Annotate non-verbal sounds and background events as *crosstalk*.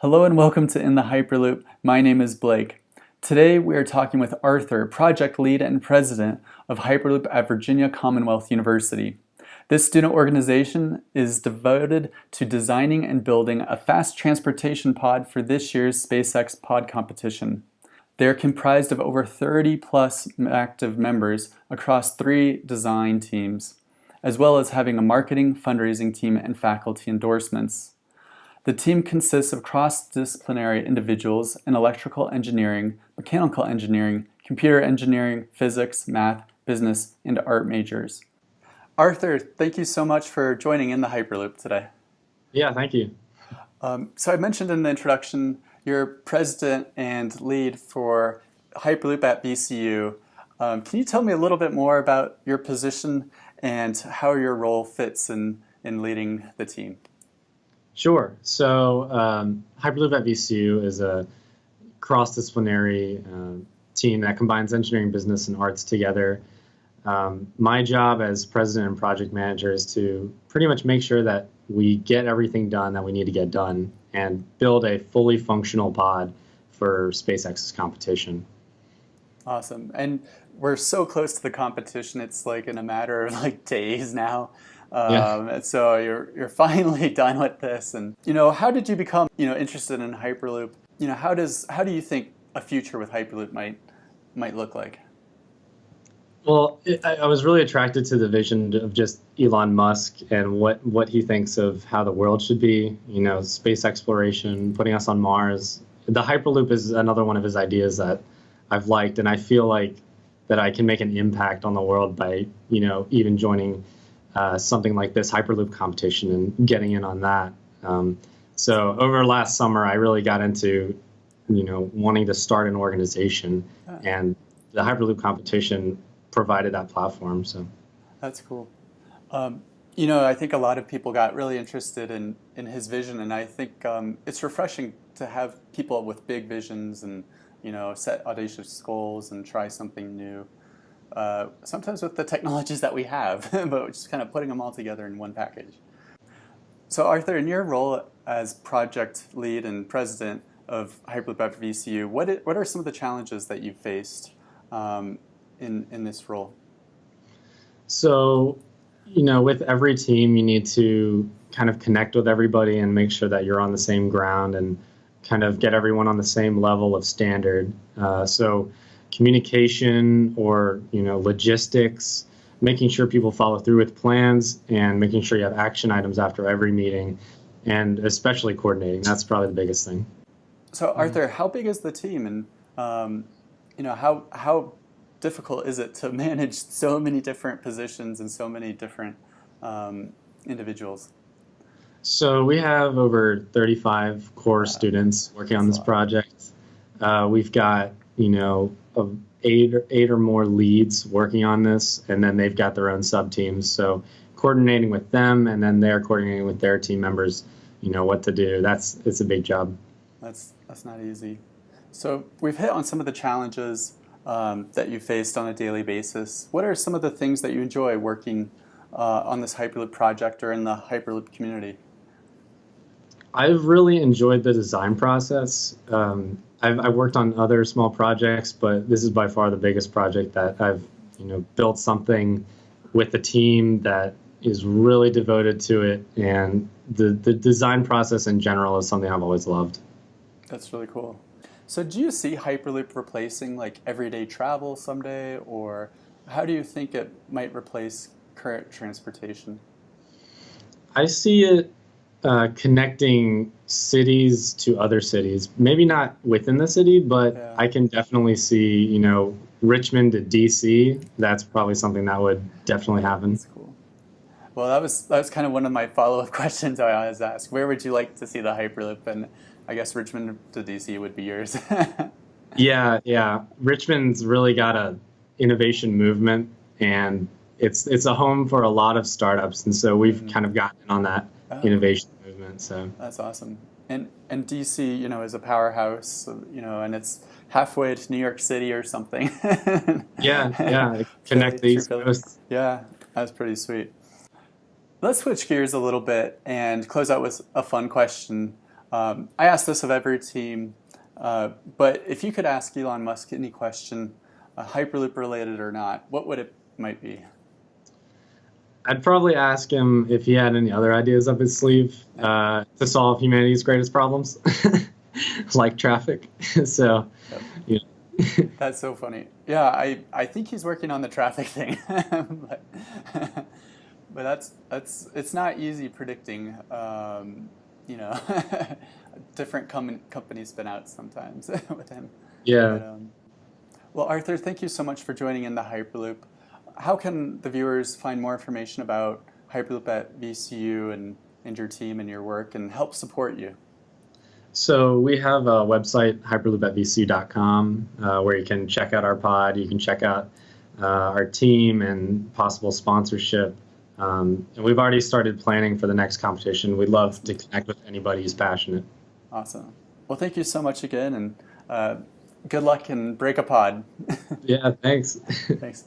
Hello and welcome to In the Hyperloop. My name is Blake. Today we are talking with Arthur, project lead and president of Hyperloop at Virginia Commonwealth University. This student organization is devoted to designing and building a fast transportation pod for this year's SpaceX pod competition. They are comprised of over 30 plus active members across three design teams, as well as having a marketing, fundraising team, and faculty endorsements. The team consists of cross-disciplinary individuals in electrical engineering, mechanical engineering, computer engineering, physics, math, business, and art majors. Arthur, thank you so much for joining in the Hyperloop today. Yeah, thank you. Um, so I mentioned in the introduction, you're president and lead for Hyperloop at VCU. Um, can you tell me a little bit more about your position and how your role fits in, in leading the team? Sure. So um, Hyperloop at VCU is a cross-disciplinary uh, team that combines engineering, business, and arts together. Um, my job as president and project manager is to pretty much make sure that we get everything done that we need to get done and build a fully functional pod for SpaceX's competition. Awesome. And we're so close to the competition, it's like in a matter of like days now. Um, yeah. So you're you're *laughs* finally done with this, and you know how did you become you know interested in Hyperloop? You know how does how do you think a future with Hyperloop might might look like? Well, it, I, I was really attracted to the vision of just Elon Musk and what what he thinks of how the world should be. You know, space exploration, putting us on Mars. The Hyperloop is another one of his ideas that I've liked, and I feel like that I can make an impact on the world by you know even joining uh, something like this Hyperloop competition and getting in on that. Um, so over last summer, I really got into, you know, wanting to start an organization, and the Hyperloop competition provided that platform. So that's cool. Um, you know, I think a lot of people got really interested in in his vision, and I think um, it's refreshing to have people with big visions and you know set audacious goals and try something new uh, sometimes with the technologies that we have, *laughs* but just kind of putting them all together in one package. So Arthur, in your role as project lead and president of Hyperloop at VCU, what, it, what are some of the challenges that you've faced um, in, in this role? So, you know, with every team, you need to kind of connect with everybody and make sure that you're on the same ground and kind of get everyone on the same level of standard. Uh, so communication or you know logistics making sure people follow through with plans and making sure you have action items after every meeting and especially coordinating. That's probably the biggest thing. So arthur how big is the team? And um, you know how how difficult is it to *laughs* manage so many different positions and so many different um, individuals? So we have over 35 core wow. students working on this project. Uh, we've got you know of eight or eight or more leads working on this, and then they've got their own sub teams. So coordinating with them, and then they're coordinating with their team members. You know what to do. That's it's a big job. That's that's not easy. So we've hit on some of the challenges um, that you faced on a daily basis. What are some of the things that you enjoy working uh, on this Hyperloop project or in the Hyperloop community? I've really enjoyed the design process. Um, I've, I've worked on other small projects, but this is by far the biggest project that I've you know built something with a team that is really devoted to it, and the the design process in general is something I've always loved. That's really cool. So do you see Hyperloop replacing like everyday travel someday, or how do you think it might replace current transportation? I see it uh, connecting cities to other cities. Maybe not within the city, but yeah. I can definitely see, you know, Richmond to DC. That's probably something that would definitely happen. That's cool. Well, that was that was kind of one of my follow-up *laughs* questions I always ask. Where would you like to see the Hyperloop? And I guess Richmond to DC would be yours. *laughs* yeah, yeah. Richmond's really got a innovation movement, and it's it's a home for a lot of startups, and so we've mm-hmm. kind of gotten on that oh. innovation So that's awesome. And and DC, you know, is a powerhouse, you know, and it's halfway to New York City or something. *laughs* yeah, yeah. *laughs* Connect these. Yeah, that's pretty sweet. Let's switch gears a little bit and close out with a fun question. Um, I ask this of every team, uh, but if you could ask Elon Musk any question, uh, Hyperloop related or not, what would it might be? I'd probably ask him if he had any other ideas up his sleeve uh, to solve humanity's greatest problems, *laughs* like traffic. *laughs* so, you know. *laughs* That's so funny. Yeah, I, I think he's working on the traffic thing, but, but that's that's it's not easy predicting. Um, you know, different com- companies spin out sometimes with him. Yeah. But, um, well, Arthur, thank you so much for joining in the Hyperloop how can the viewers find more information about Hyperloop at VCU and, and your team and your work and help support you? So we have a website, hyperloop@vcu.com, uh, where you can check out our pod. You can check out uh, our team and possible sponsorship. Um, and we've already started planning for the next competition. We'd love to connect with anybody who's passionate. Awesome. Well, thank you so much again, and uh, good luck and break a pod. *laughs* yeah, thanks. thanks.